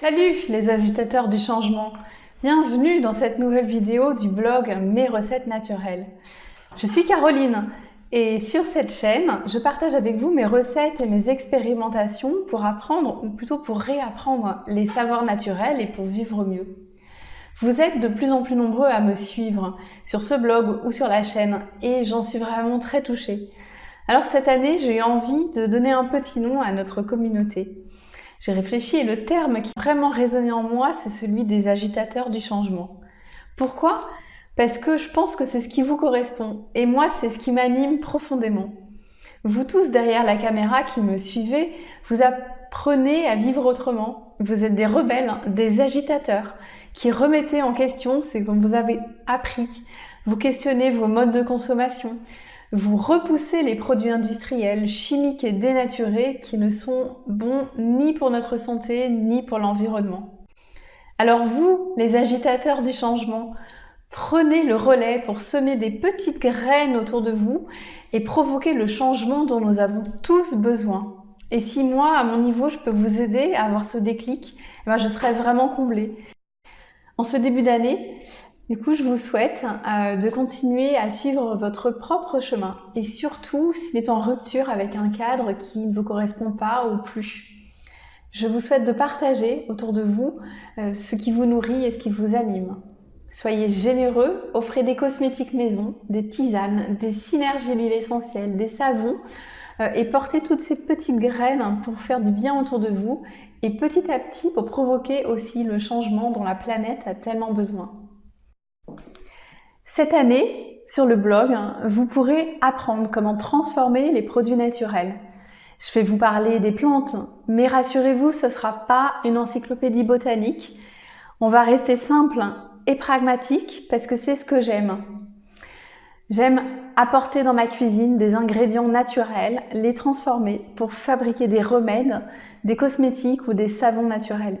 Salut les agitateurs du changement Bienvenue dans cette nouvelle vidéo du blog Mes recettes naturelles. Je suis Caroline et sur cette chaîne, je partage avec vous mes recettes et mes expérimentations pour apprendre ou plutôt pour réapprendre les savoirs naturels et pour vivre mieux. Vous êtes de plus en plus nombreux à me suivre sur ce blog ou sur la chaîne et j'en suis vraiment très touchée. Alors cette année, j'ai eu envie de donner un petit nom à notre communauté. J'ai réfléchi et le terme qui a vraiment résonné en moi, c'est celui des agitateurs du changement. Pourquoi? Parce que je pense que c'est ce qui vous correspond et moi, c'est ce qui m'anime profondément. Vous tous derrière la caméra qui me suivez, vous apprenez à vivre autrement. Vous êtes des rebelles, des agitateurs qui remettez en question ce que vous avez appris. Vous questionnez vos modes de consommation. Vous repoussez les produits industriels, chimiques et dénaturés qui ne sont bons ni pour notre santé ni pour l'environnement. Alors vous, les agitateurs du changement, prenez le relais pour semer des petites graines autour de vous et provoquer le changement dont nous avons tous besoin. Et si moi, à mon niveau, je peux vous aider à avoir ce déclic, eh ben, je serai vraiment comblée. En ce début d'année, du coup, je vous souhaite euh, de continuer à suivre votre propre chemin et surtout s'il est en rupture avec un cadre qui ne vous correspond pas ou plus. Je vous souhaite de partager autour de vous euh, ce qui vous nourrit et ce qui vous anime. Soyez généreux, offrez des cosmétiques maison, des tisanes, des synergies huiles essentielles, des savons euh, et portez toutes ces petites graines pour faire du bien autour de vous et petit à petit pour provoquer aussi le changement dont la planète a tellement besoin. Cette année, sur le blog, vous pourrez apprendre comment transformer les produits naturels. Je vais vous parler des plantes, mais rassurez-vous, ce ne sera pas une encyclopédie botanique. On va rester simple et pragmatique parce que c'est ce que j'aime. J'aime apporter dans ma cuisine des ingrédients naturels, les transformer pour fabriquer des remèdes, des cosmétiques ou des savons naturels.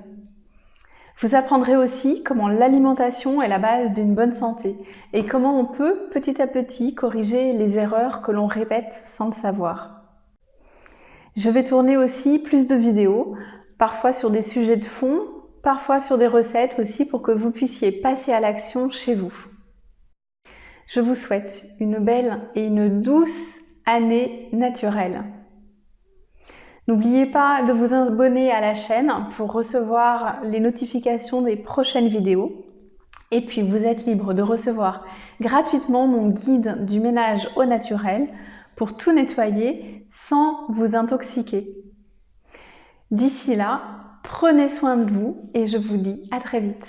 Vous apprendrez aussi comment l'alimentation est la base d'une bonne santé et comment on peut petit à petit corriger les erreurs que l'on répète sans le savoir. Je vais tourner aussi plus de vidéos, parfois sur des sujets de fond, parfois sur des recettes aussi pour que vous puissiez passer à l'action chez vous. Je vous souhaite une belle et une douce année naturelle. N'oubliez pas de vous abonner à la chaîne pour recevoir les notifications des prochaines vidéos. Et puis vous êtes libre de recevoir gratuitement mon guide du ménage au naturel pour tout nettoyer sans vous intoxiquer. D'ici là, prenez soin de vous et je vous dis à très vite.